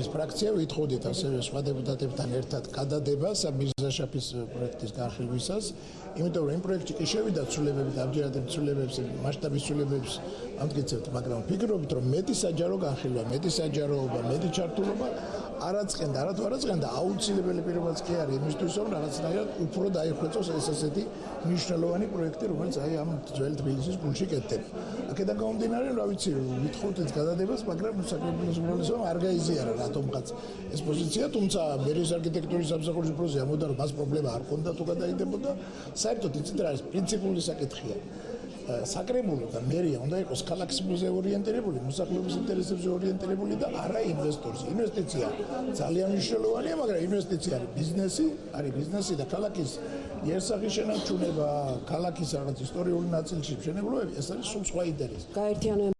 კადრის ფრაქცია ვითხოვდით ასევე სხვა დეპუტატებთან ერთად გადადებას მირზაშაფის პროექტის განხილვისას, იმიტომ რომ იმ პროექტში კი შევიდა ცვლილებები და ამჯერად იმ ცვლილებებს მასშტაბის ცვლილებებს ამტკიცებთ, მაგრამ ვფიქრობთ, რომ მეტი საჯარო განხილვა, მეტი საჯაროობა, მეტი ჩართულობა არაცხენდა, არათუ არაცხენდა აუცილებელი პირობაც კი არის იმისთვის, რომ რაღაცნაირად უფრო დაიხვეწოს ეს ასეთი მნიშვნელოვანი პროექტი, რომელიც აი ამ ძველ თბილისის გულში კეთდება. აქედან გამომდინარე, რა ვიცი, ვითხოვთ ეს გადადებას, მაგრამ საკრებულოს უმრავლესობამ არ გაიზიარა რატომღაც ეს პოზიცია, თუმცა მერის არქიტექტურის სამსახურის პროზე ამოდა რომ მას პრობლემა არ ქონდა თუ გადაიდებოდა. საერთოდ იცით რა არის პრინციპული საკითხია. საკრებულო და მერია უნდა იყოს ქალაქის მუზეორიენტირებული, მოსახლეობის ინტერესებზე ორიენტირებული და არა ინვესტორს. ინვესტიცია ძალიან მნიშვნელოვანია, მაგრამ ინვესტიცია არის ბიზნესი, არის ბიზნესი და ქალაქის იერსახის შენარჩუნება, ქალაქის რაღაც ისტორიული ნაწილში მშენებლობები, ეს არის სულ სხვა ინტერესი. გაერთიანო